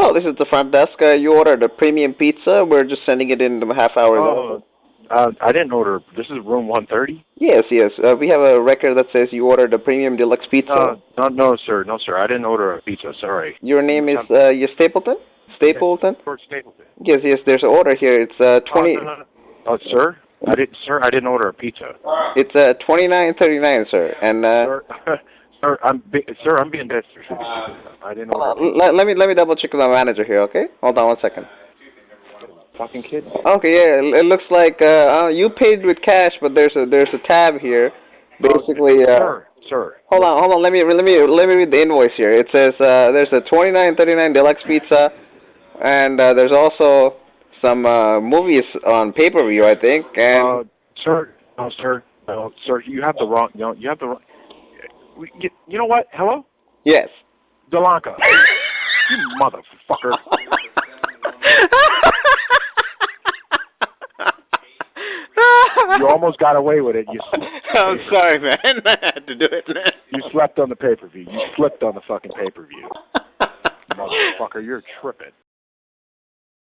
Hello, this is the front desk. Uh, you ordered a premium pizza. We're just sending it in a half hour. Oh, uh, I didn't order. This is room 130. Yes, yes. Uh, we have a record that says you ordered a premium deluxe pizza. Uh, no, no, sir, no, sir. I didn't order a pizza. Sorry. Your name is uh, you Stapleton? Stapleton? Fort Stapleton. Yes, yes. There's an order here. It's uh, twenty. Oh, no, no, oh, sir, I didn't, sir. I didn't order a pizza. It's uh, twenty nine thirty nine, sir. And uh, Sir, sir, I'm, be, sir, I'm being dead serious. I didn't order. let, let me let me double check with my manager here. Okay, hold on one second. Fucking kid. Okay, yeah. It, looks like uh, uh, you paid with cash, but there's a there's a tab here. Basically, uh, Sir, sir. Hold on, hold on. Let me let me let me read the invoice here. It says uh, there's a twenty nine thirty nine deluxe pizza, and uh, there's also some uh, movies on pay per view, I think. And Uh, sir, no, sir, no, sir. You have the wrong. No, you have the wrong. You know what? Hello, yes. Delanca. you motherfucker. You almost got away with it. You. I'm sorry, man. I had to do it, man. You slept on the pay per view. You slipped on the fucking pay per view. Motherfucker, you're tripping.